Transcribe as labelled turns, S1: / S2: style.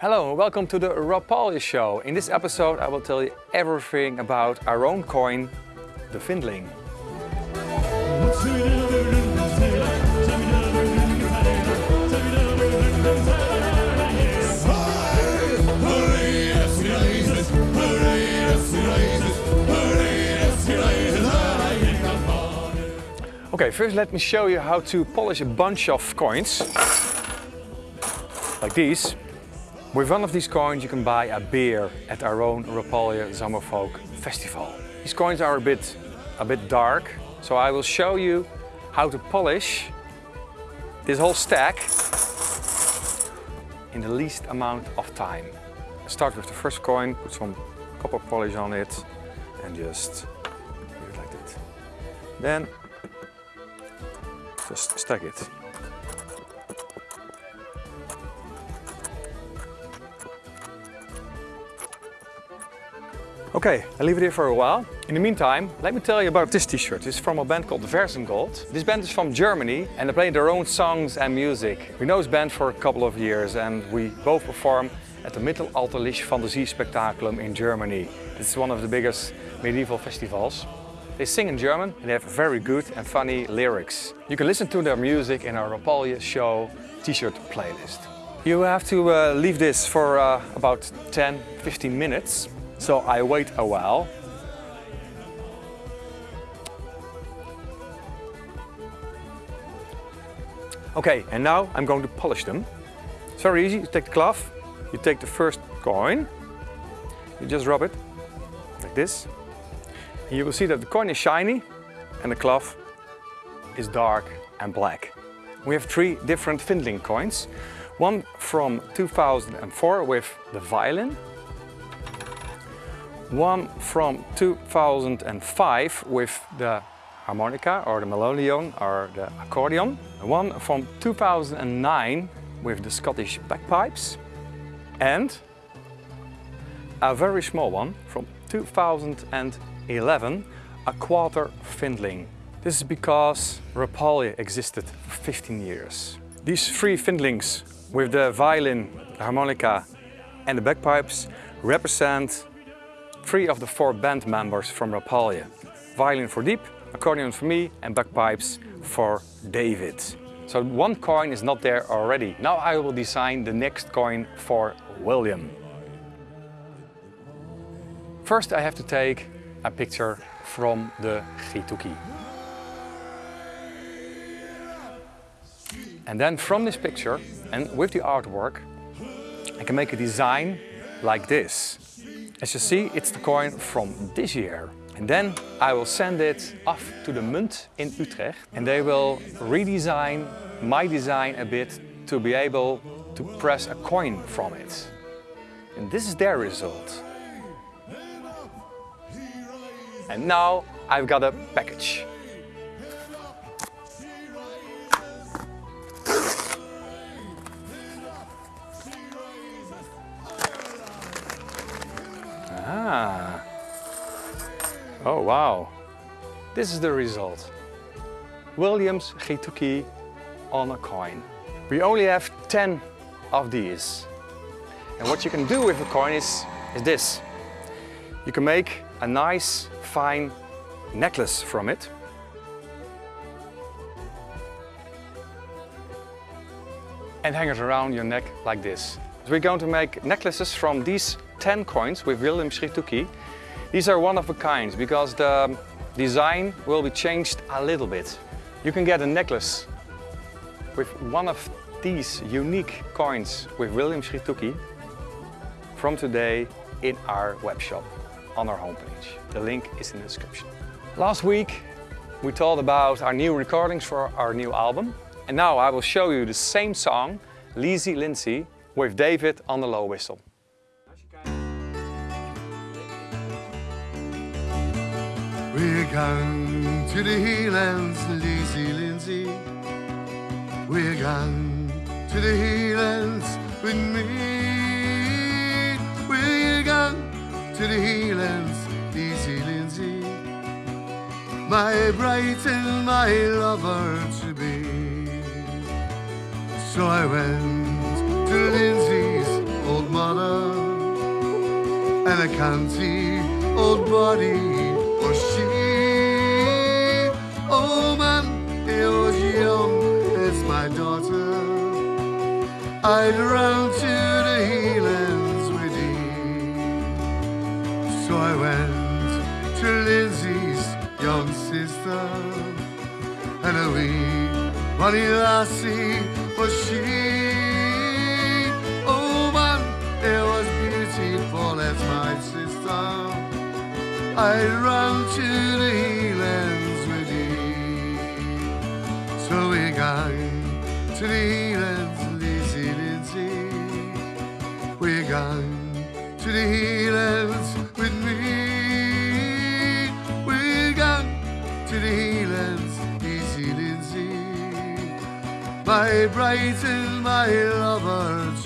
S1: Hello and welcome to the Rob Rapalje Show. In this episode I will tell you everything about our own coin, the Findling. Okay, first let me show you how to polish a bunch of coins. Like these. With one of these coins you can buy a beer at our own Rapalje Zomerfolk Festival. These coins are a bit, a bit dark, so I will show you how to polish this whole stack in the least amount of time. Start with the first coin, put some copper polish on it and just do it like that. Then just stack it. Okay, I'll leave it here for a while. In the meantime, let me tell you about this t-shirt. It's from a band called Versengold. This band is from Germany and they play their own songs and music. We know this band for a couple of years and we both perform at the Mittelalterliche Phantasie Spectaculum in Germany. It's one of the biggest medieval festivals. They sing in German and they have very good and funny lyrics. You can listen to their music in our Rapalje show t-shirt playlist. You have to uh, leave this for uh, about 10-15 minutes so I wait a while. Okay, and now I'm going to polish them. It's very easy. You take the cloth, you take the first coin, you just rub it like this. And you will see that the coin is shiny and the cloth is dark and black. We have three different Findling coins. One from 2004 with the violin, one from 2005 with the harmonica or the melodeon or the accordion. One from 2009 with the Scottish bagpipes. And a very small one from 2011, a quarter Findling. This is because Rapalje existed for 15 years. These three Findlings with the violin, the harmonica and the bagpipes represent three of the four band members from Rapalje. Violin for Dieb, accordion for me and bagpipes for David. So one coin is not there already. Now I will design the next coin for William. First I have to take a picture from the Grituki. And then from this picture and with the artwork I can make a design like this. As you see, it's the coin from this year. And then I will send it off to the Munt in Utrecht and they will redesign my design a bit to be able to press a coin from it. And this is their result. And now I've got a package. Oh, wow. This is the result. Williams Grituki on a coin. We only have 10 of these. And what you can do with a coin is, is this. You can make a nice, fine necklace from it. And hang it around your neck like this. We're going to make necklaces from these 10 coins with William Grituki. These are one of a kind because the design will be changed a little bit. You can get a necklace with one of these unique coins with William Grituki from today in our web shop on our homepage. The link is in the description. Last week we talked about our new recordings for our new album and now I will show you the same song, Leezy Lindsay, with David on the low whistle.
S2: We're going to the Heelands, Leezy Lindsay. We're going to the Heelands with me. We're going to the Heelands, Leezy Lindsay. My bride and my lover to be. So I went to Lindsay's old mother and a canty old body I'd run to the healands with thee. So I went to Lindsay's young sister, and a wee lassie was she. Oh man, it was beautiful as my sister. I ran to the healands with thee. So we gang to the healands, the healands with me. We gang to the healands, Leezy Lindsay. My bright and my lover,